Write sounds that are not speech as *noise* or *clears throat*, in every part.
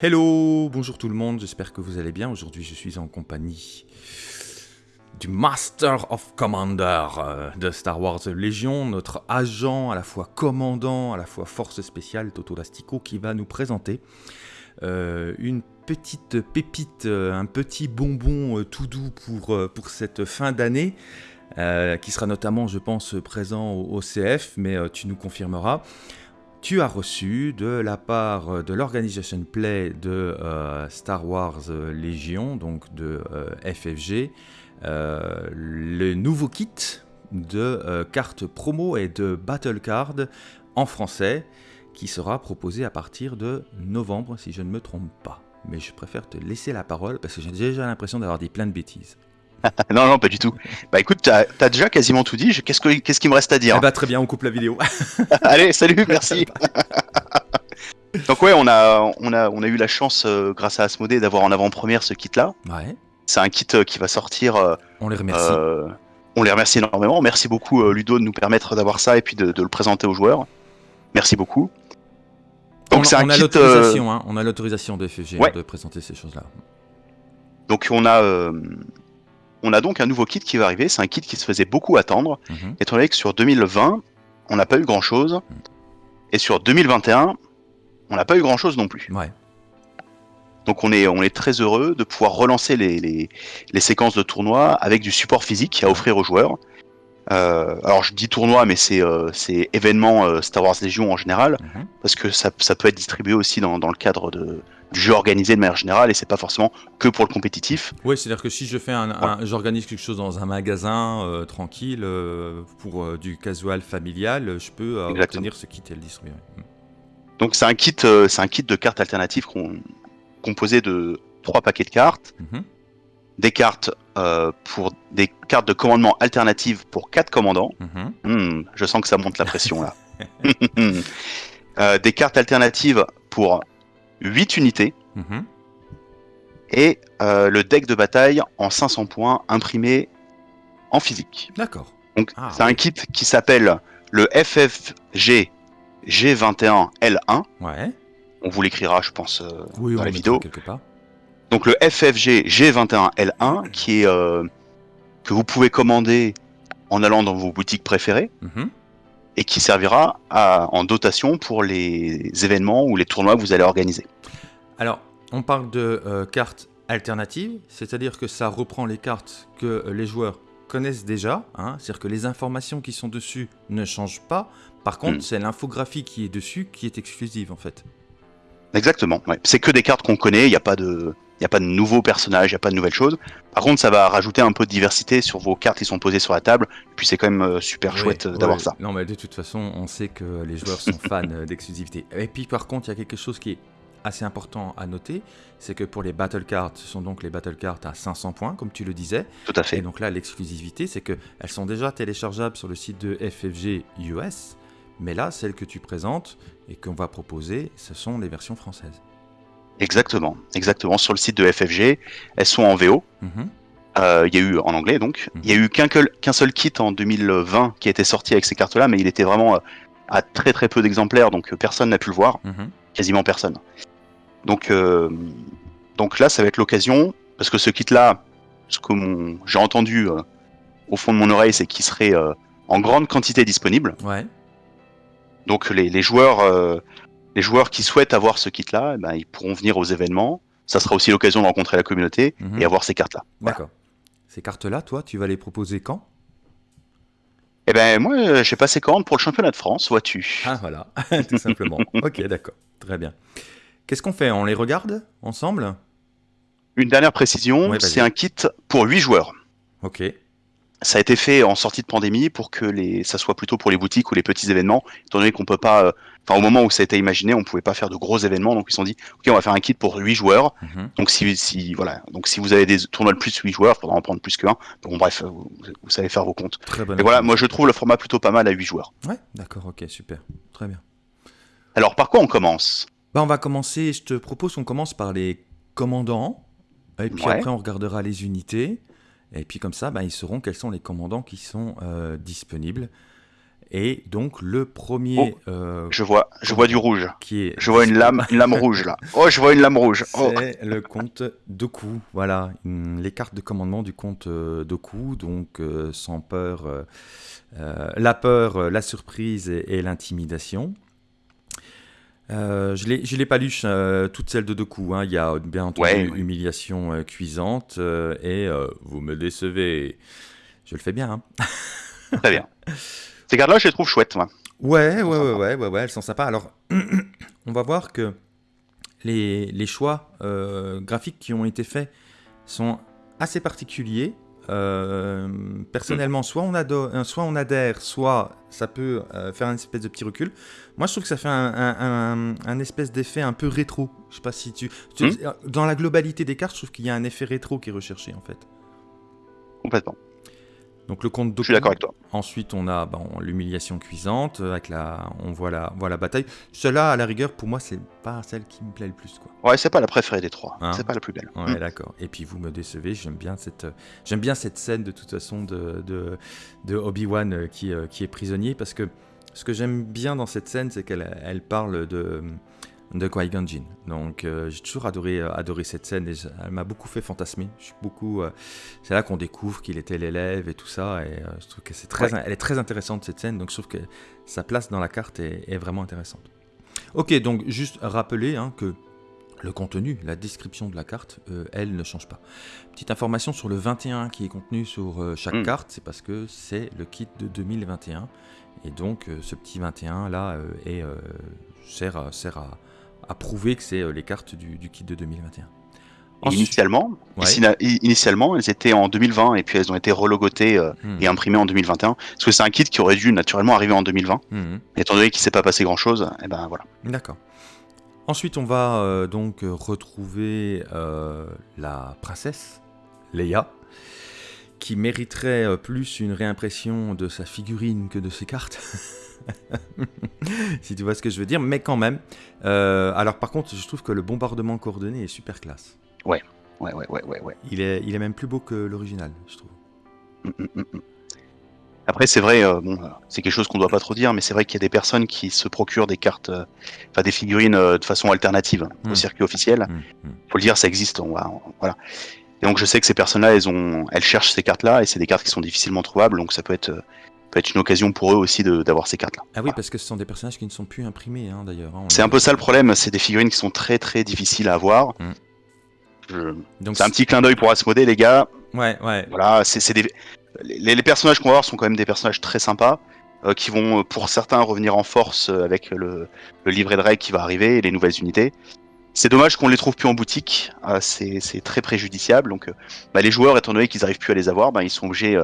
Hello, bonjour tout le monde, j'espère que vous allez bien. Aujourd'hui, je suis en compagnie du Master of Commander euh, de Star Wars Légion, notre agent à la fois commandant, à la fois force spéciale, Toto Lastico, qui va nous présenter euh, une petite pépite, euh, un petit bonbon tout doux pour, pour cette fin d'année, qui sera notamment, je pense, présent au, CF, mais tu nous confirmeras tu as reçu de la part euh, de l'organisation Play de euh, Star Wars euh, Légion, donc de FFG, le nouveau kit de cartes promo et de battle card en français qui sera proposé à partir de novembre si je ne me trompe pas. Mais je préfère te laisser la parole parce que j'ai déjà l'impression d'avoir dit plein de bêtises. *laughs* non, non, pas du tout. Bah écoute, t'as as déjà quasiment tout dit. Qu'est-ce qu'il me reste à dire? Bah, Très bien, on coupe la vidéo. *laughs* *laughs* Allez, salut, merci. Donc ouais, on a, on a, on a eu la chance, euh, grâce à Asmodée, d'avoir en avant-première ce kit-là. Ouais. C'est un kit euh, qui va sortir. Euh, on les remercie. on les remercie énormément. Merci beaucoup Ludo de nous permettre d'avoir ça et puis de, le présenter aux joueurs. Merci beaucoup. Donc c'est un on, a l'autorisation, hein, on a l'autorisation de FFG de présenter ces choses-là. Donc on a, on a donc un nouveau kit qui va arriver. C'est un kit qui se faisait beaucoup attendre, mhm. étant donné que sur 2020, on n'a pas eu grand chose. Mhm. Et sur 2021, on n'a pas eu grand chose non plus. Ouais. Donc on est, on est très heureux de pouvoir relancer les, les, séquences de tournoi avec du support physique à offrir aux joueurs. Euh, alors je dis tournoi, mais c'est euh, événement euh, Star Wars Légion en général, mhm. parce que ça, ça, peut être distribué aussi dans, dans le cadre de, du jeu organisé de manière générale et c'est pas forcément que pour le compétitif. Oui, c'est-à-dire que si je fais un, j'organise quelque chose dans un magasin euh, tranquille pour du casual familial, je peux obtenir ce kit et le distribuer. Hmm. Donc c'est un kit, c'est un kit de cartes alternatives composé de trois paquets de cartes, mhm. Des cartes pour des cartes de commandement alternatives pour quatre commandants. Mhm. Hmm, je sens que ça monte la pression là. *laughs* des cartes alternatives pour 8 unités. Mhm. Et euh, le deck de bataille en 500 points imprimé en physique. D'accord. Donc ah, c'est un kit qui s'appelle le FFG G21L1. Ouais. On vous l'écrira, je pense, euh, oui, dans la vidéo. Quelque part. Donc le FFG G21L1 qui est euh, que vous pouvez commander en allant dans vos boutiques préférées. Mhm et qui servira en dotation pour les événements ou les tournois que vous allez organiser. Alors, on parle de euh, cartes alternatives, c'est-à-dire que ça reprend les cartes que les joueurs connaissent déjà, hein, c'est-à-dire que les informations qui sont dessus ne changent pas. Par contre, hmm. c'est l'infographie qui est dessus qui est exclusive en fait. Exactement, c'est que des cartes qu'on connaît, il n'y a pas de... Il n'y a pas de nouveaux personnages, il n'y a pas de nouvelles choses. Par contre, ça va rajouter un peu de diversité sur vos cartes qui sont posées sur la table. Puis c'est quand même euh, super chouette euh, d'avoir ça. Non, mais de toute façon, on sait que les joueurs sont *laughs* fans euh, d'exclusivité. Et puis par contre, il y a quelque chose qui est assez important à noter, c'est que pour les battle cards, ce sont donc les battle cards à 500 points, comme tu le disais. Tout à fait. Et donc là, l'exclusivité, c'est qu'elles sont déjà téléchargeables sur le site de FFG US, mais là, celles que tu présentes et qu'on va proposer, ce sont les versions françaises. Exactement, exactement. Sur le site de FFG, elles sont en VO. Mhm. Euh, il y a eu en anglais donc. Mhm. Il y a eu qu'un seul kit en 2020 qui a été sorti avec ces cartes-là, mais il était vraiment euh, à très très peu d'exemplaires, donc euh, personne n'a pu le voir, mhm. quasiment personne. Donc, donc là, ça va être l'occasion, parce que ce kit-là, ce que j'ai entendu au fond de mon oreille, c'est qu'il serait en grande quantité disponible. Ouais. Donc les, les joueurs les joueurs qui souhaitent avoir ce kit-là, eh ben, ils pourront venir aux événements. Ça sera aussi l'occasion de rencontrer la communauté mhm. et avoir ces cartes-là. D'accord. Ces cartes-là, toi, tu vas les proposer quand? Eh ben moi, j'ai passé commande pour le championnat de France, vois-tu. Ah voilà, *laughs* tout simplement. ok, d'accord, très bien. Qu'est-ce qu'on fait? On les regarde ensemble? Une dernière précision, c'est un kit pour 8 joueurs. Ok ça a été fait en sortie de pandémie pour que les, ça soit plutôt pour les boutiques ou les petits événements, étant donné qu'on peut pas, euh, enfin au moment où ça a été imaginé, on pouvait pas faire de gros événements, donc ils se sont dit, ok, on va faire un kit pour 8 joueurs. Mhm. Donc si, si, voilà, donc si vous avez des tournois de plus de 8 joueurs, il faudra en prendre plus qu'un. Bon bref, vous, savez faire vos comptes. Très Et voilà, moi je trouve le format plutôt pas mal à 8 joueurs. Ouais, d'accord, ok, super, très bien. Alors par quoi on commence? Bah on va commencer, je te propose qu'on commence par les commandants, et puis après on regardera les unités. Et puis comme ça, bah, ils sauront quels sont les commandants qui sont euh, disponibles. Et donc le premier. Oh, euh, je vois, je vois du rouge. Qui est, je vois une lame, une lame rouge là. Oh, je vois une lame rouge. *laughs* Oh. C'est le compte Doku. Voilà, les cartes de commandement du compte euh, Doku. Donc euh, sans peur, la peur, la surprise et, l'intimidation. Je ne l'ai pas lu toutes celles de Doku. Hein. Il y a bien entendu humiliation cuisante et vous me décevez. Je le fais bien. Hein. Très bien. Ces cartes-là, je les trouve chouettes, moi. Ouais, ouais, ouais, ouais, ouais, ouais, elles sont sympas. Alors, *clears throat* on va voir que les, les choix euh, graphiques qui ont été faits sont assez particuliers. Euh, personnellement, soit on, adore, euh, soit on adhère, soit ça peut faire un espèce de petit recul. Moi, je trouve que ça fait un, un, espèce d'effet un peu rétro. Je sais pas si tu, hmm. Dans la globalité des cartes, je trouve qu'il y a un effet rétro qui est recherché, en fait. Complètement. Donc le compte Je suis d'accord avec toi. Ensuite, on a bon, l'humiliation cuisante, euh, avec la, on voit la, voit la bataille. Cela, à la rigueur, pour moi, c'est pas celle qui me plaît le plus. Quoi. Ouais, c'est pas la préférée des trois. Hein c'est pas la plus belle. Ouais, mm. d'accord. Et puis vous me décevez. J'aime bien cette, j'aime bien cette scène de toute façon de, de, de Obi-Wan euh, qui, euh, qui est prisonnier parce que ce que j'aime bien dans cette scène, c'est qu'elle elle parle de de Qui-Gon Donc euh, j'ai toujours adoré, euh, adoré cette scène et elle m'a beaucoup fait fantasmer. Je suis beaucoup, euh, c'est là qu'on découvre qu'il était l'élève et tout ça et je trouve que c'est très, elle est très intéressante cette scène. Donc je trouve que sa place dans la carte est, vraiment intéressante. Ok, donc juste rappeler hein, que le contenu, la description de la carte, elle ne change pas. Petite information sur le 21 qui est contenu sur chaque hmm. carte, c'est parce que c'est le kit de 2021 et donc ce petit 21 là est, sert, sert à à prouver que c'est euh, les cartes du, kit de 2021. initialement, initialement, elles étaient en 2020 et puis elles ont été relogotées euh, hmm. et imprimées en 2021. Parce que c'est un kit qui aurait dû naturellement arriver en 2020. Hmm. Et étant donné qu'il ne s'est pas passé grand chose, et eh ben voilà. D'accord. Ensuite, on va euh, donc retrouver la princesse Leia, qui mériterait plus une réimpression de sa figurine que de ses cartes. *laughs* si tu vois ce que je veux dire, mais quand même. Euh, alors par contre, je trouve que le bombardement coordonné est super classe. Ouais, ouais, ouais, ouais, ouais. ouais. Il, est, il est même plus beau que l'original, je trouve. Mm, mm, mm, Après, c'est vrai, euh, bon, c'est quelque chose qu'on doit pas trop dire, mais c'est vrai qu'il y a des personnes qui se procurent des cartes, euh, enfin des figurines de façon alternative au circuit officiel. Faut le dire, ça existe. On va, voilà. Et donc je sais que ces personnes-là, elles ont, elles cherchent ces cartes-là, et c'est des cartes qui sont difficilement trouvables, donc ça peut être peut être une occasion pour eux aussi d'avoir ces cartes-là. Ah oui, parce que ce sont des personnages qui ne sont plus imprimés hein, d'ailleurs. Hein, c'est un peu ça le problème, c'est des figurines qui sont très très difficiles à avoir. Mm. C'est un petit clin d'œil pour Asmodée, les gars. Ouais, ouais. Voilà, c'est des... les, personnages qu'on va voir sont quand même des personnages très sympas. Euh, qui vont pour certains revenir en force euh, avec le, livret de règles qui va arriver et les nouvelles unités. C'est dommage qu'on les trouve plus en boutique, euh, c'est très préjudiciable. Donc, bah, les joueurs, étant donné qu'ils n'arrivent plus à les avoir, bah, ils sont obligés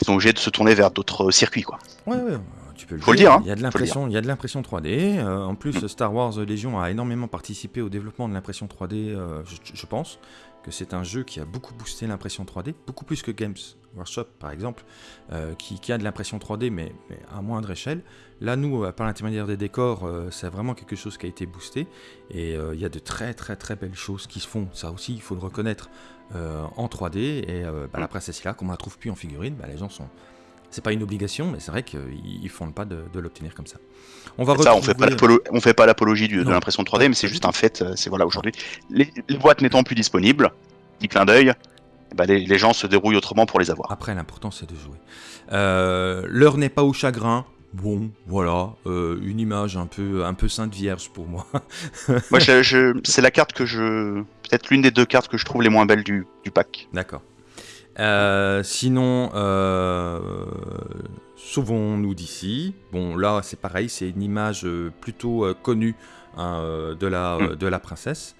ils sont obligés de se tourner vers d'autres circuits, quoi. Ouais, ouais, tu peux le, Faut le dire. Hein. Il y a de l'impression, il y a de l'impression 3D. Euh, en plus, mm. Star Wars Légion a énormément participé au développement de l'impression 3D. Euh, je, pense que c'est un jeu qui a beaucoup boosté l'impression 3D, beaucoup plus que Games Workshop, par exemple, euh, qui, a de l'impression 3D, mais, à moindre échelle. Là, nous, par l'intermédiaire des décors, c'est vraiment quelque chose qui a été boosté. Et il y a de très, très, très belles choses qui se font. Ça aussi, il faut le reconnaître. Euh, en 3D. Et euh, bah, la princesse là, comme on la trouve plus en figurine, bah, les gens sont. C'est pas une obligation, mais c'est vrai qu'ils font pas de, l'obtenir comme ça. On va ça, on fait pas on fait pas l'apologie de l'impression 3D, mais c'est juste un fait. Euh, c'est voilà aujourd'hui, les, boîtes n'étant plus disponibles, petit clin d'œil, bah, les, gens se dérouillent autrement pour les avoir. Après, l'important c'est de jouer. L'heure n'est pas au chagrin. Bon, voilà, une image un peu, un peu sainte vierge pour moi. *laughs* moi, je, c'est la carte que je, peut-être l'une des deux cartes que je trouve les moins belles du, pack. D'accord. Euh, sinon, euh, sauvons-nous d'ici. Bon, là, c'est pareil, c'est une image euh, plutôt connue hein, de, la, hmm. de la princesse.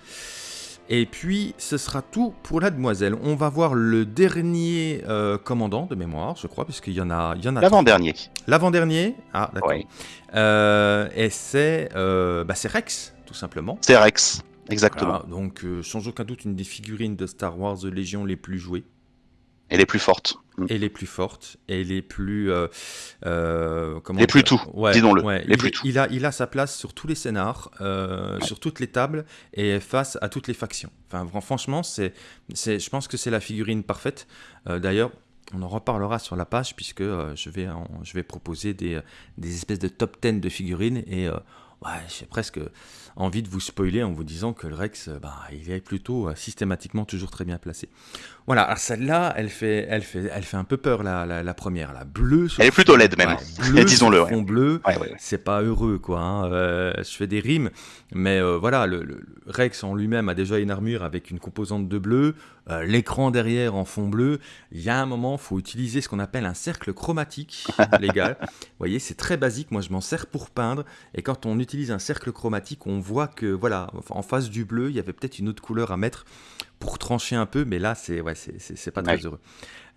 Et puis, ce sera tout pour la demoiselle. On va voir le dernier commandant de mémoire, je crois, puisqu'il y en a, il y en a. L'avant-dernier. L'avant-dernier? Ah, d'accord. et c'est, bah, c'est Rex, tout simplement. C'est Rex. Exactement. donc, euh, sans aucun doute, une des figurines de Star Wars Légion les plus jouées. Et les plus fortes. Mm. Et les plus fortes. Et les plus. Euh, euh, comment les plus tout, disons-le. les il, plus tout. Il a, il a sa place sur tous les scénars, sur toutes les tables et face à toutes les factions. Enfin, franchement, c'est, je pense que c'est la figurine parfaite. D'ailleurs, on en reparlera sur la page puisque je, vais, je vais proposer des, des, espèces de top 10 de figurines et ouais, j'ai presque envie de vous spoiler en vous disant que le Rex, bah, il est plutôt systématiquement toujours très bien placé. Voilà, celle-là, elle fait, elle, fait, elle fait un peu peur, la, la, première. La bleue. Elle est plutôt laide, même. *laughs* Disons-le. Fond bleu, c'est pas heureux, quoi. Hein. Euh, je fais des rimes, mais euh, voilà, le, Rex en lui-même a déjà une armure avec une composante de bleu, euh, l'écran derrière en fond bleu. Il y a un moment, il faut utiliser ce qu'on appelle un cercle chromatique, *laughs* les gars. Vous voyez, c'est très basique. Moi, je m'en sers pour peindre. Et quand on utilise un cercle chromatique, on voit que, voilà, en face du bleu, il y avait peut-être une autre couleur à mettre pour trancher un peu, mais là, c'est ouais, c'est pas très heureux.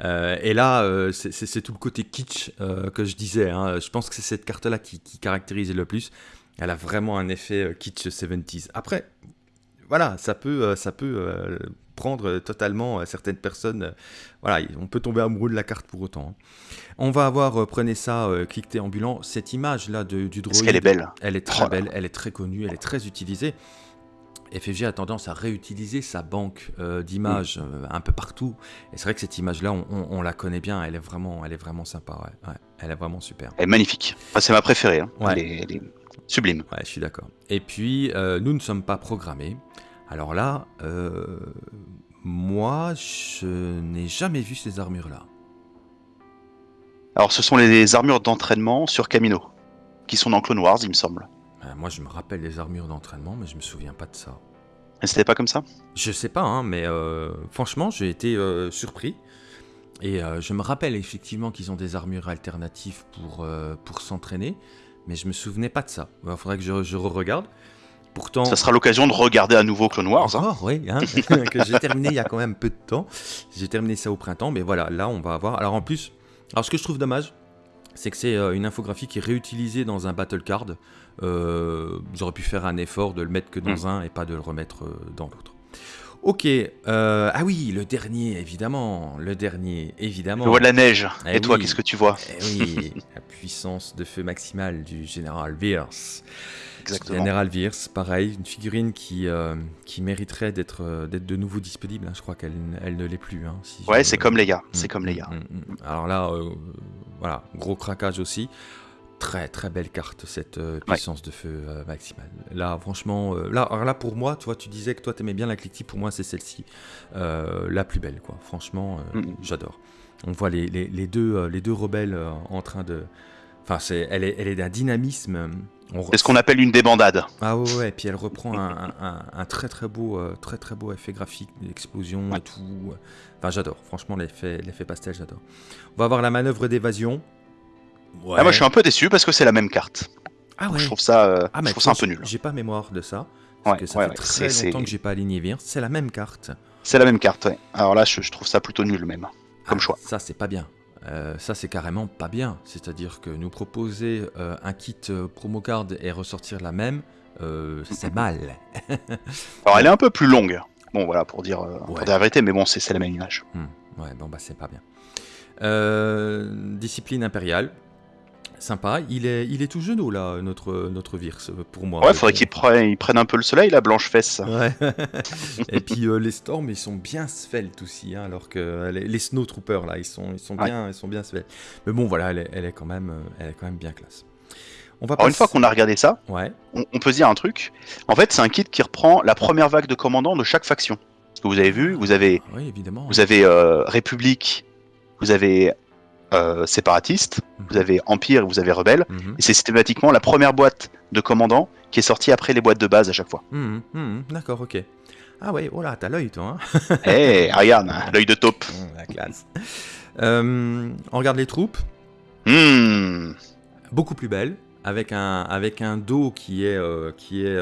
Euh, et là, euh, c'est tout le côté kitsch euh, que je disais. Hein. Je pense que c'est cette carte-là qui, qui, caractérise le plus. Elle a vraiment un effet kitsch 70s. Après, voilà, ça peut, ça peut prendre totalement certaines personnes. voilà, on peut tomber amoureux de la carte pour autant. Hein. On va avoir, prenez ça, cliquez ambulant. Cette image-là du droïde. Est-ce qu'elle est belle? Elle est très oh belle, elle est très connue, elle est très utilisée. FFG a tendance à réutiliser sa banque euh, d'images euh, un peu partout. Et c'est vrai que cette image-là, on, la connaît bien. Elle est vraiment, elle est vraiment sympa. Elle est vraiment super. Elle est magnifique. c'est ma préférée. Hein. Elle, est, sublime. Ouais, je suis d'accord. Et puis, euh, nous ne sommes pas programmés. Alors là, moi, je n'ai jamais vu ces armures-là. Alors, ce sont les armures d'entraînement sur Camino, qui sont dans Clone Wars, il me semble. Euh, moi, je me rappelle les armures d'entraînement, mais je me souviens pas de ça. Et c'était pas comme ça? Je sais pas, hein, mais euh, franchement, j'ai été euh, surpris. Et je me rappelle effectivement qu'ils ont des armures alternatives pour, pour s'entraîner, mais je me souvenais pas de ça. Il faudrait que je, je re-regarde. Pourtant, ça sera l'occasion de regarder à nouveau Clone Wars. Hein. oui, hein, *laughs* que j'ai terminé il y a quand même peu de temps. J'ai terminé ça au printemps, mais voilà, là on va avoir. Alors en plus, alors ce que je trouve dommage, c'est que c'est une infographie qui est réutilisée dans un battle card. Euh, j'aurais pu faire un effort de le mettre que dans hmm. un et pas de le remettre euh, dans l'autre. Ok, euh, ah oui, le dernier, évidemment, le dernier, évidemment. Je vois de la neige. Eh et toi, qu'est-ce que tu vois? Eh Oui, la puissance de feu maximale du général Pierce. Exactement. Général Viers, pareil, une figurine qui, qui mériterait d'être de nouveau disponible. Hein. Je crois qu'elle elle ne l'est plus. Hein, ouais, c'est comme les gars. C'est hmm, comme les hmm, gars. Alors là, voilà, gros craquage aussi très très belle carte cette euh, puissance de feu euh, maximale. Là franchement, euh, là, là pour moi, tu vois, tu disais que toi t'aimais bien la Clickty, pour moi c'est celle-ci la plus belle quoi. Franchement, mm, j'adore. On voit les, les, deux les deux rebelles en train de, enfin c'est, elle est elle est d'un dynamisme. C'est ce qu'on appelle une débandade. Ah ouais, ouais, et puis elle reprend un, un, très très beau très très beau effet graphique, d'explosion et tout. Enfin j'adore. Franchement l'effet l'effet pastel j'adore. On va avoir la manœuvre d'évasion. Ah, moi je suis un peu déçu parce que c'est la même carte. Ah ouais. Je trouve ça, euh, ah, je trouve ça un peu nul. J'ai pas mémoire de ça. Parce que ça fait très longtemps que j'ai pas aligné Vir. C'est la même carte. C'est la même carte, ouais. Alors là, je, trouve ça plutôt nul même, comme ah, choix. Ça, c'est pas bien. Euh, ça, c'est carrément pas bien. C'est-à-dire que nous proposer euh, un kit promo card et ressortir la même, c'est *laughs* mal. Alors, elle est un peu plus longue. Bon, voilà, pour dire, pour dire la vérité, mais bon, c'est la même image. Hmm. Ouais, bon, bah, c'est pas bien. discipline impériale, Sympa. Il est, il est tout genou là, notre, notre Virse, pour moi. Ouais, faudrait qu'il prenne, prenne un peu le soleil, la blanche fesse. Ouais. *laughs* Et puis euh, les Storms, ils sont bien sveltes aussi, hein, alors que euh, les, les Snowtroopers là, ils sont, ils sont bien, ils sont bien sveltes. Mais bon, voilà, elle est, elle est quand même, euh, elle est quand même bien classe. On va Alors, une fois qu'on a regardé ça, ouais. on, peut se dire un truc. En fait, c'est un kit qui reprend la première vague de commandants de chaque faction. Que vous avez vu, vous avez, oui, évidemment, vous avez République, vous avez euh, séparatiste, vous mhm. avez empire, vous avez rebelle, mhm. et c'est systématiquement la première boîte de commandant qui est sortie après les boîtes de base à chaque fois. Mhm, d'accord, ok. Ah ouais, oh là, t'as l'œil toi. Hein Eh, *laughs* regarde, l'œil de taupe. la classe. Euh, on regarde les troupes. Hmm. Beaucoup plus belles, avec un, avec un dos qui est, euh, qui est,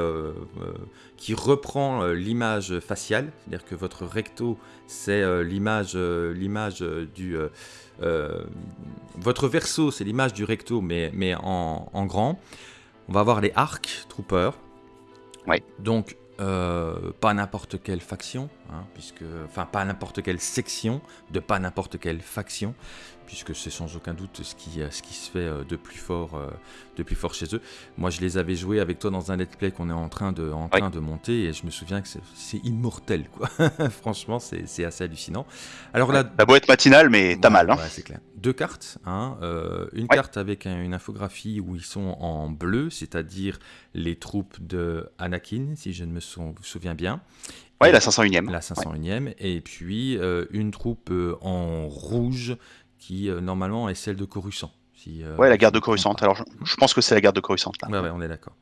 qui reprend l'image faciale, c'est-à-dire que votre recto, c'est l'image, l'image du euh, votre verso, c'est l'image du recto, mais, mais en, grand. On va avoir les arcs troopers. Ouais. Donc, euh, pas n'importe quelle faction, hein, puisque, enfin, pas n'importe quelle section de pas n'importe quelle faction, puisque c'est sans aucun doute ce qui, ce qui se fait de plus, fort, de plus fort chez eux. Moi, je les avais joués avec toi dans un let's play qu'on est en train de, en train de monter, et je me souviens que c'est immortel, quoi. *laughs* Franchement, c'est assez hallucinant. Alors là, la boîte matinale, mais t'as mal. Hein. c'est clair. Deux cartes, hein, une carte avec une infographie où ils sont en bleu, c'est-à-dire les troupes de Anakin, si je ne me souviens bien. Ouais, la 501e. La 501e. Et puis euh, une troupe euh, en rouge qui euh, normalement est celle de Coruscant. Si, ouais, la garde de Coruscant. Alors je, pense que c'est la garde de Coruscant là. Ouais, on est d'accord.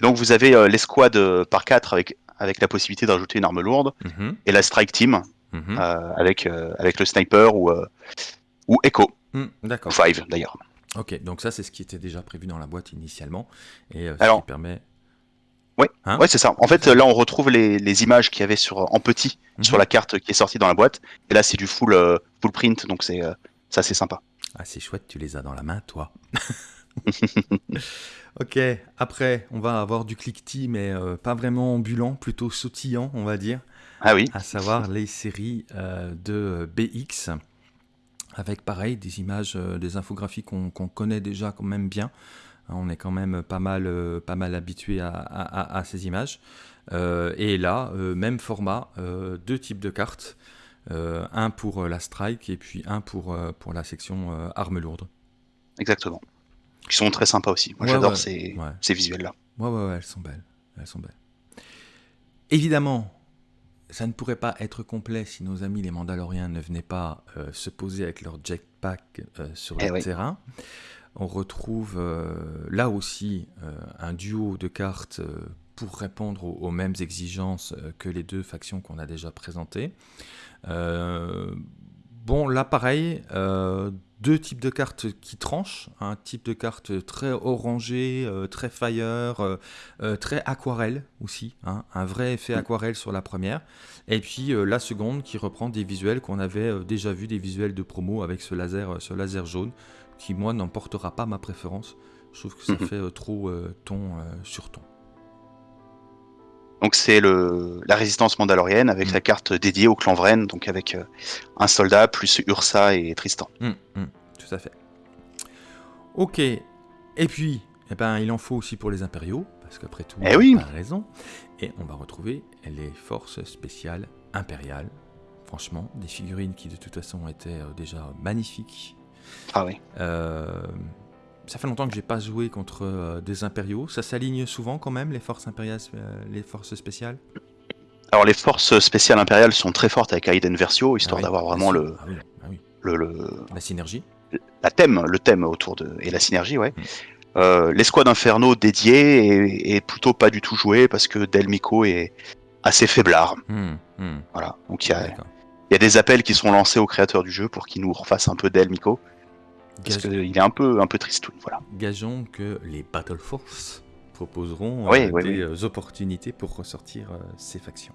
Donc vous avez l'escouade par 4 avec, avec la possibilité d'ajouter une arme lourde mhm. et la strike team mhm. avec, avec le sniper ou, ou Echo. Mhm, d'accord. Five d'ailleurs. Ok, donc ça c'est ce qui était déjà prévu dans la boîte initialement et ce qui permet oui, hein ouais, c'est ça. En fait, là, on retrouve les, images qu'il y avait sur, en petit mhm. sur la carte qui est sortie dans la boîte. Et là, c'est du full, euh, full print, donc c'est euh, ça, c'est sympa. Ah, c'est chouette, tu les as dans la main, toi. *laughs* ok, après, on va avoir du cliquetis, mais euh, pas vraiment ambulant, plutôt sautillant, on va dire. Ah oui. À savoir les séries de BX, avec pareil, des images, des infographies qu'on connaît déjà quand même bien. On est quand même pas mal, euh, pas mal habitué à, ces images. Euh, et là, euh, même format, deux types de cartes. Un pour la strike et puis un pour, pour la section armes lourdes. Exactement. Qui sont très sympas aussi. Moi j'adore ces, ces visuels-là. Ouais, ouais, ouais, elles sont belles. Elles sont belles. Évidemment, ça ne pourrait pas être complet si nos amis les Mandaloriens ne venaient pas se poser avec leur jetpack sur eh le terrain on retrouve euh, là aussi euh, un duo de cartes euh, pour répondre aux, mêmes exigences que les deux factions qu'on a déjà présentées. bon, là pareil, deux types de cartes qui tranchent, un type de carte très orangé, très fire, très aquarelle aussi, hein, un vrai effet aquarelle sur la première, et puis la seconde qui reprend des visuels qu'on avait déjà vus, des visuels de promo avec ce laser, ce laser jaune, qui, moi, n'emportera pas ma préférence. Je trouve que ça *laughs* fait euh, trop euh, ton euh, sur ton. Donc c'est le la résistance mandalorienne avec mhm. la carte dédiée au clan Vren, donc avec un soldat plus Ursa et Tristan. Mhm, tout à fait. Ok. Et puis, eh ben, il en faut aussi pour les impériaux, parce qu'après tout, eh oui. a raison. Et on va retrouver les forces spéciales impériales. Franchement, des figurines qui de toute façon étaient déjà magnifiques ah oui. Euh, ça fait longtemps que j'ai pas joué contre euh, des impériaux. Ça s'aligne souvent quand même les forces impériales, euh, les forces spéciales? Alors les forces spéciales impériales sont très fortes avec Aiden Versio, histoire ah d'avoir vraiment le, ah ah le, le, la synergie. La thème, le thème autour de et la synergie, ouais. Mm. L'escouade Inferno dédiée est, plutôt pas du tout jouée parce que Delmico est assez faiblard. Mm, mm. Voilà, donc il y a, y a, des appels qui sont lancés aux créateurs du jeu pour qu'ils nous refassent un peu Delmico. Parce qu'il est un peu, un peu triste, voilà. Gageons que les Battle Force proposeront euh, des euh, opportunités pour ressortir euh, ces factions.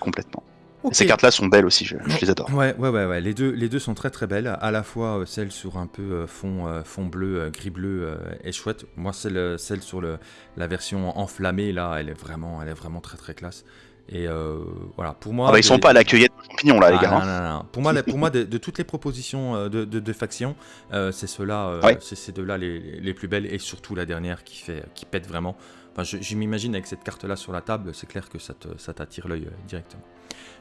Complètement. Ces cartes-là sont belles aussi, je, les adore. Ouais, ouais, ouais, ouais, Les, deux, les deux sont très très belles. À la fois celle sur un peu fond, fond bleu, gris bleu est chouette. Moi, celle, celle sur le, la version enflammée, là, elle est vraiment, elle est vraiment très très classe. Et euh, voilà, pour moi. Ah bah, ils sont pas à la cueillette de champignons là, les ah, gars. Non, hein. non, non. Pour moi, pour moi de, toutes les propositions euh, de, de, factions, euh, c'est ceux-là, c'est ces deux-là les, les, plus belles et surtout la dernière qui, fait, qui pète vraiment. Enfin, je, m'imagine avec cette carte-là sur la table, c'est clair que ça t'attire l'œil directement.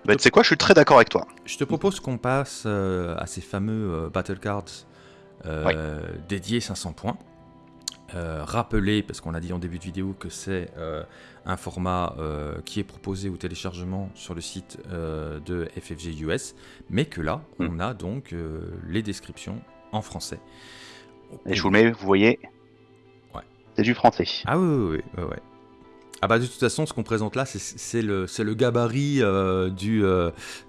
Bah, tu sais quoi, je suis très d'accord avec toi. Je te propose qu'on passe à ces fameux Battle Cards dédiés 500 points. Rappeler, parce qu'on a dit en début de vidéo que c'est un format euh, qui est proposé au téléchargement sur le site euh, de FFG US, mais que là, hmm. on a donc euh, les descriptions en français. Et je vous le mets, vous voyez? Ouais. C'est du français. Ah oui, oui, oui. Ah bah de toute façon, ce qu'on présente là, c'est le, le gabarit du...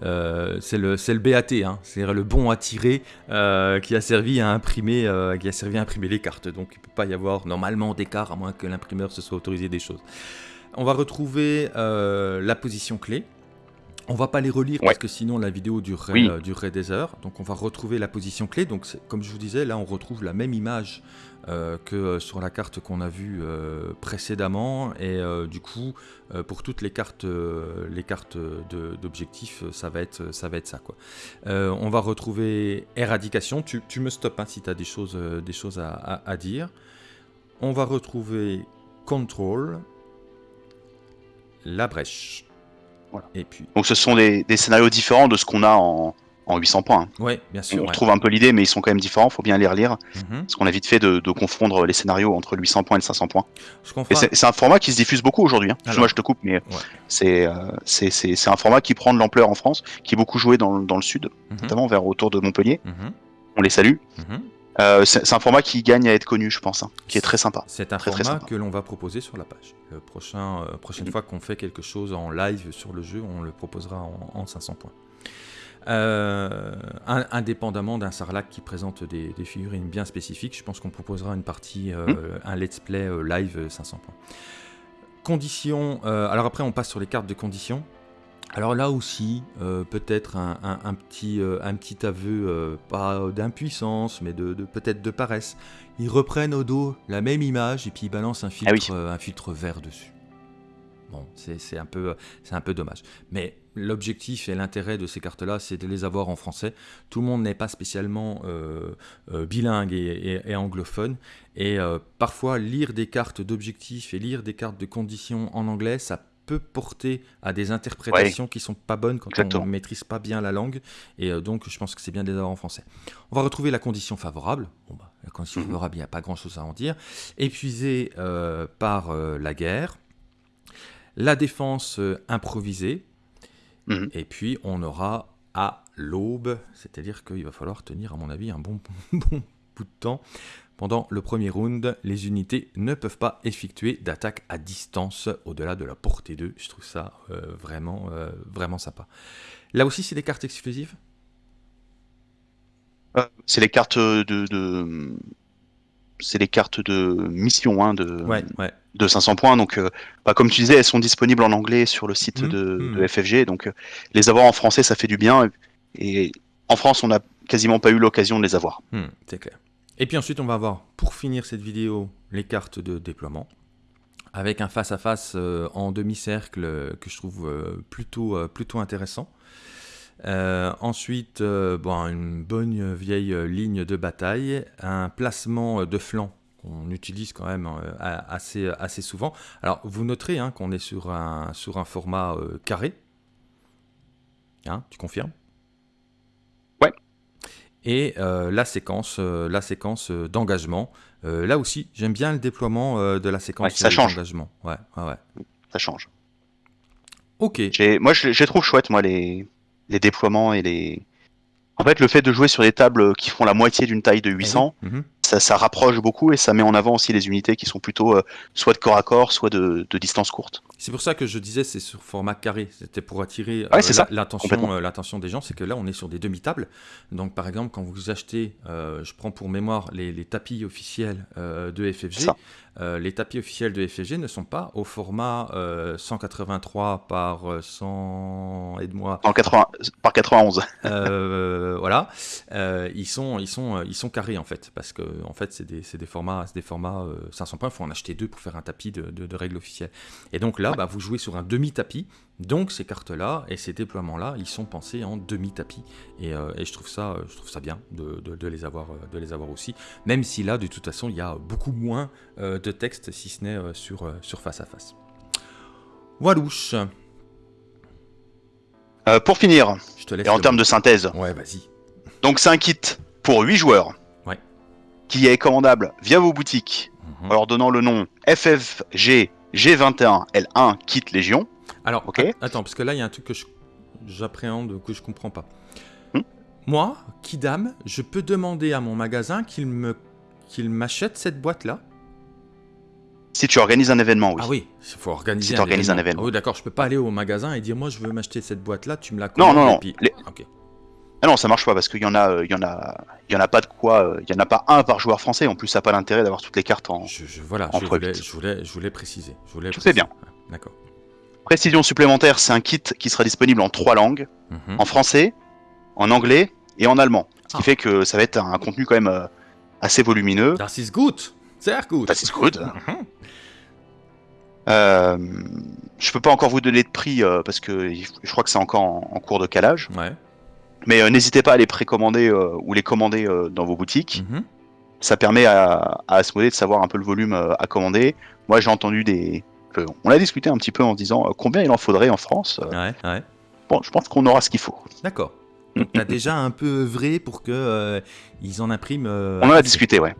c'est le, le BAT, hein. c'est le bon à tirer qui, a servi à imprimer, qui a servi à imprimer les cartes. Donc il ne peut pas y avoir normalement d'écart, à moins que l'imprimeur se soit autorisé des choses. On va retrouver euh, la position clé. On va pas les relire parce que sinon la vidéo durerait, durerait, des heures. Donc on va retrouver la position clé. Donc comme je vous disais, là on retrouve la même image euh, que euh, sur la carte qu'on a vue euh, précédemment. Et du coup, pour toutes les cartes, les cartes d'objectifs, ça, va être, ça va être ça. Quoi. on va retrouver éradication. Tu, tu me stops hein, si tu as des choses, des choses à, à, dire. On va retrouver control, la brèche. Et puis... Donc ce sont des, des scénarios différents de ce qu'on a en, en 800 points. Hein. Oui, bien sûr. On trouve un peu l'idée, mais ils sont quand même différents, faut bien les relire. Mhm. Parce qu'on a vite fait de, confondre les scénarios entre 800 points et 500 points. C'est un format qui se diffuse beaucoup aujourd'hui. Hein. Moi, je te coupe, mais euh, c'est un format qui prend de l'ampleur en France, qui est beaucoup joué dans, le sud, mhm. notamment vers autour de Montpellier. Mhm. On les salue. Euh, c'est un format qui gagne à être connu, je pense, hein, qui est très sympa. C'est un format que l'on va proposer sur la page. La prochain, euh, prochaine fois qu'on fait quelque chose en live sur le jeu, on le proposera en, en 500 points. Euh, indépendamment d'un Sarlac qui présente des, figurines bien spécifiques, je pense qu'on proposera une partie, euh, hmm. un let's play euh, live 500 points. Conditions, alors après on passe sur les cartes de conditions. Alors là aussi, peut-être un, petit, un petit aveu, pas d'impuissance, mais de, peut-être de paresse. Ils reprennent au dos la même image et puis ils balancent un ah filtre, un filtre vert dessus. Bon, c'est un, peu, un peu dommage. Mais l'objectif et l'intérêt de ces cartes-là, c'est de les avoir en français. Tout le monde n'est pas spécialement euh, euh, bilingue et, anglophone. Et euh, parfois, lire des cartes d'objectifs et lire des cartes de conditions en anglais, ça peut porter à des interprétations qui sont pas bonnes quand on ne maîtrise pas bien la langue. Et donc, je pense que c'est bien de les avoir en français. On va retrouver la condition favorable. Bon, bah, la condition mhm. favorable, il n'y a pas grand-chose à en dire. Épuisé par la guerre la défense improvisée, mhm. et puis on aura à l'aube, c'est-à-dire qu'il va falloir tenir, à mon avis, un bon, *laughs* bon bout de temps. Pendant le premier round, les unités ne peuvent pas effectuer d'attaque à distance au-delà de la portée 2. Je trouve ça euh, vraiment, euh, vraiment sympa. Là aussi, c'est des cartes exclusives? C'est les cartes de, c'est les cartes de mission hein, de, de 500 points. Donc, euh, bah, comme tu disais, elles sont disponibles en anglais sur le site mmh, de, mmh. FFG. Donc, euh, les avoir en français, ça fait du bien. Et, en France, on n'a quasiment pas eu l'occasion de les avoir. Mmh, c'est clair. Et puis ensuite, on va avoir, pour finir cette vidéo, les cartes de déploiement. Avec un face-à-face euh, en demi-cercle que je trouve plutôt, plutôt intéressant. Euh, ensuite, euh, bon, une bonne vieille ligne de bataille, un placement de flanc qu'on utilise quand même euh, assez, assez souvent. Alors, vous noterez hein, qu'on est sur un, sur un format carré. Hein, tu confirmes? Ouais. Et la séquence, la séquence d'engagement. là aussi, j'aime bien le déploiement de la séquence d'engagement. Ouais, ouais, ouais. Ça change. Ok. Moi, je, je trouve chouettes, moi, les, les déploiements et les. En fait, le fait de jouer sur des tables qui font la moitié d'une taille de 800, mhm. Ça, ça, rapproche beaucoup et ça met en avant aussi les unités qui sont plutôt euh, soit de corps à corps, soit de, de distance courte. C'est pour ça que je disais c'est sur format carré. C'était pour attirer euh, l'attention, euh, l'attention des gens. C'est que là, on est sur des demi-tables. Donc, par exemple, quand vous achetez, je prends pour mémoire les, les tapis officiels de FFG. Euh, les tapis officiels de FFG ne sont pas au format 183 euh, par 100 et de moi par 91 euh, voilà. Ils sont ils sont ils sont carrés en fait parce que en fait c'est des, des, formats des formats 500 points. Il faut en acheter deux pour faire un tapis de, de, règles officielles et donc là bah, vous jouez sur un demi tapis donc ces cartes-là et ces déploiements-là, ils sont pensés en demi-tapis. Et, euh, je, trouve ça, je trouve ça bien de, les avoir, de les avoir aussi. Même si là, de toute façon, il y a beaucoup moins euh, de texte, si ce n'est euh, sur, sur face à face. Walouche. pour finir, je te laisse et en termes de synthèse. Ouais, vas-y. Donc c'est un kit pour 8 joueurs. Ouais. Qui est commandable via vos boutiques. Mhm. En leur donnant le nom FFG G21 L1 Kit Légion. Alors, attends, parce que là, il y a un truc que j'appréhende, que je comprends pas. Hmm Moi, Kidam, je peux demander à mon magasin qu'il me qu'il m'achète cette boîte-là Si tu organises un événement, oui. Ah oui, il faut organiser si un, événement. un événement. Ah oui, d'accord, je peux pas aller au magasin et dire moi je veux m'acheter cette boîte-là, tu me la commandes. Non, non, non. Ah non, ça marche pas parce qu'il y en a, il y en a, il y en a pas de quoi, il y en a pas un par joueur français. En plus, ça n'a pas l'intérêt d'avoir toutes les cartes en. Je, voilà, je, voulais, je, voulais, je voulais préciser. Je voulais bien. D'accord. Précision supplémentaire, c'est un kit qui sera disponible en trois langues, mhm. en français, en anglais et en allemand. Ce qui ah. fait que ça va être un contenu quand même euh, assez volumineux. Das ist gut. Sehr gut. Das ist gut. Euh, je peux pas encore vous donner de prix euh, parce que je crois que c'est encore en, cours de calage. Ouais. Mais euh, n'hésitez pas à les précommander ou les commander dans vos boutiques. Mhm. Ça permet à, à de savoir un peu le volume à commander. Moi, j'ai entendu des, on a discuté un petit peu en disant euh, combien il en faudrait en France. Ouais, Bon, je pense qu'on aura ce qu'il faut. D'accord. Tu as *laughs* déjà un peu œuvré pour que ils en impriment. on en a discuté, ouais.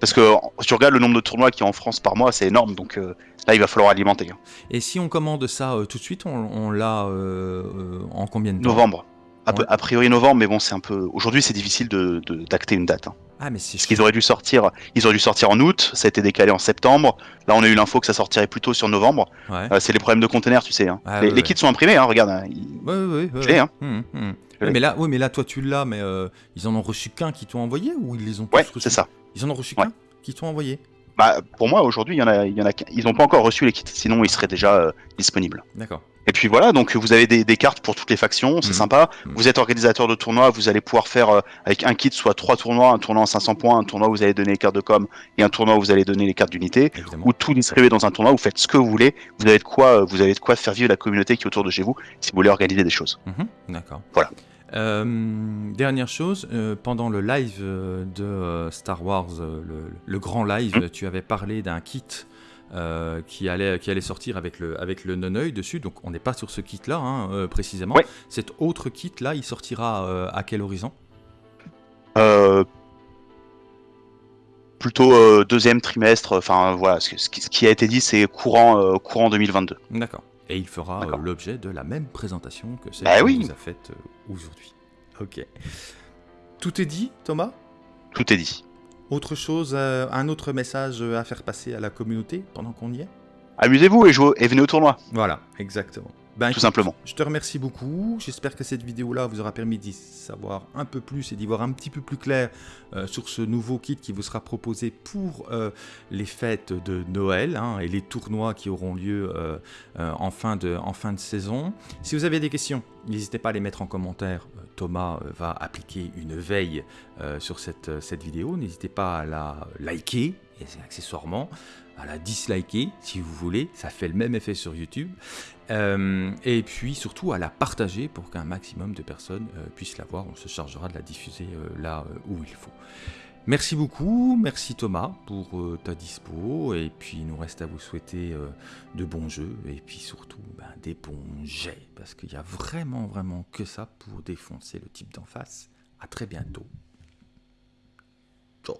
Parce que si tu regardes le nombre de tournois qu'il y a en France par mois, c'est énorme, donc là il va falloir alimenter. Hein. Et si on commande ça tout de suite, on, l'a en combien de temps? Novembre. A, priori novembre, mais bon, c'est un peu. Aujourd'hui, c'est difficile de d'acter une date. Hein. Ah, mais. Parce qu'ils auraient dû sortir, ils auraient dû sortir en août. Ça a été décalé en septembre. Là, on a eu l'info que ça sortirait plutôt sur novembre. Euh, c'est les problèmes de conteneurs, tu sais. Hein. Ah, les, kits sont imprimés, hein, regarde. Hein, hein. Hum, hum. mais là, oui, mais là, toi, tu l'as, mais euh, ils en ont reçu qu'un qui t'ont envoyé ou ils les ont tous Ouais, c'est ça. Ils en ont reçu qu'un qui t'ont envoyé? Bah, pour moi, aujourd'hui, il y en a, il y en a, ils n'ont pas encore reçu les kits, sinon ils seraient déjà euh, disponibles. D'accord. Et puis voilà, donc vous avez des, cartes pour toutes les factions, c'est mhm. sympa. Mhm. Vous êtes organisateur de tournois, vous allez pouvoir faire euh, avec un kit soit trois tournois, un tournoi en 500 points, un tournoi où vous allez donner les cartes de com et un tournoi où vous allez donner les cartes d'unité, ou tout distribuer dans un tournoi, vous faites ce que vous voulez, vous avez de quoi, euh, vous avez de quoi faire vivre la communauté qui est autour de chez vous si vous voulez organiser des choses. Mhm. D'accord. Voilà. Euh, dernière chose, pendant le live de Star Wars, le, grand live, tu avais parlé d'un kit euh, qui, allait, qui allait sortir avec le, avec le non-œil dessus. Donc on n'est pas sur ce kit-là hein, euh, précisément. Cet autre kit-là, il sortira euh, à quel horizon? Plutôt deuxième trimestre. Enfin voilà, ce, ce, qui a été dit, c'est courant, courant 2022. D'accord. Et il fera l'objet de la même présentation que celle bah que vous a faite aujourd'hui. Ok. Tout est dit, Thomas? Tout est dit. Autre chose, euh, un autre message à faire passer à la communauté pendant qu'on y est? Amusez-vous et, jouez, et venez au tournoi. Voilà, exactement. Ben, Tout simplement. Je te remercie beaucoup. J'espère que cette vidéo-là vous aura permis d'y savoir un peu plus et d'y voir un petit peu plus clair euh, sur ce nouveau kit qui vous sera proposé pour euh, les fêtes de Noël hein, et les tournois qui auront lieu en, fin de, en fin de saison. Si vous avez des questions, n'hésitez pas à les mettre en commentaire Thomas euh, va appliquer une veille euh, sur cette, euh, cette vidéo. N'hésitez pas à la liker, et accessoirement à la disliker si vous voulez, ça fait le même effet sur YouTube, euh, et puis surtout à la partager pour qu'un maximum de personnes euh, puissent la voir, on se chargera de la diffuser euh, là où il faut. Merci beaucoup, merci Thomas pour ta dispo, et puis il nous reste à vous souhaiter de bons jeux, et puis surtout ben, des bons jets, parce qu'il n'y a vraiment vraiment que ça pour défoncer le type d'en face. À très bientôt. Ciao.